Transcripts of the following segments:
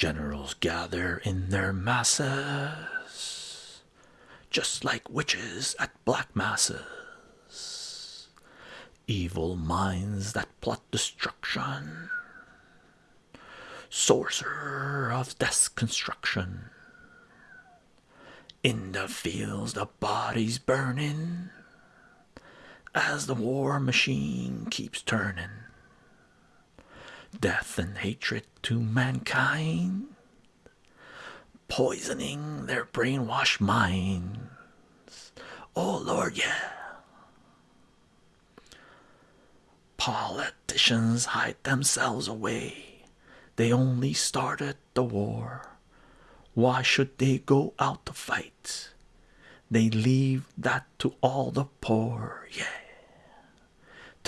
Generals gather in their masses, just like witches at black masses, evil minds that plot destruction, sorcerer of death's construction. In the fields, the bodies burning as the war machine keeps turning. Death and hatred to mankind, poisoning their brainwashed minds. Oh Lord, yeah. Politicians hide themselves away. They only started the war. Why should they go out to fight? They leave that to all the poor, yeah.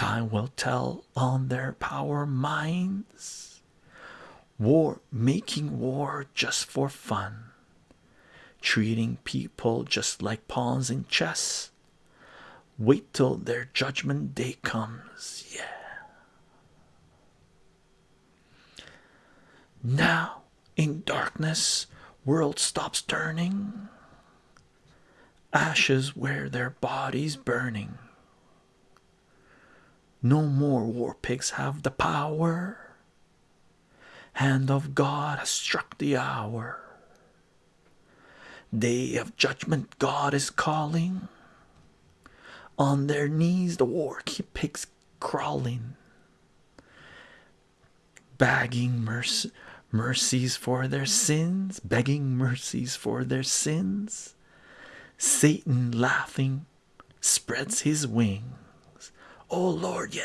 Time will tell on their power minds. War, making war just for fun, treating people just like pawns in chess. Wait till their judgment day comes, yeah. Now, in darkness, world stops turning, ashes where their bodies burning. No more war pigs have the power. Hand of God has struck the hour. Day of judgment, God is calling. On their knees, the war pigs crawling, begging mercy, mercies for their sins, begging mercies for their sins. Satan laughing spreads his wings. Oh Lord, yeah.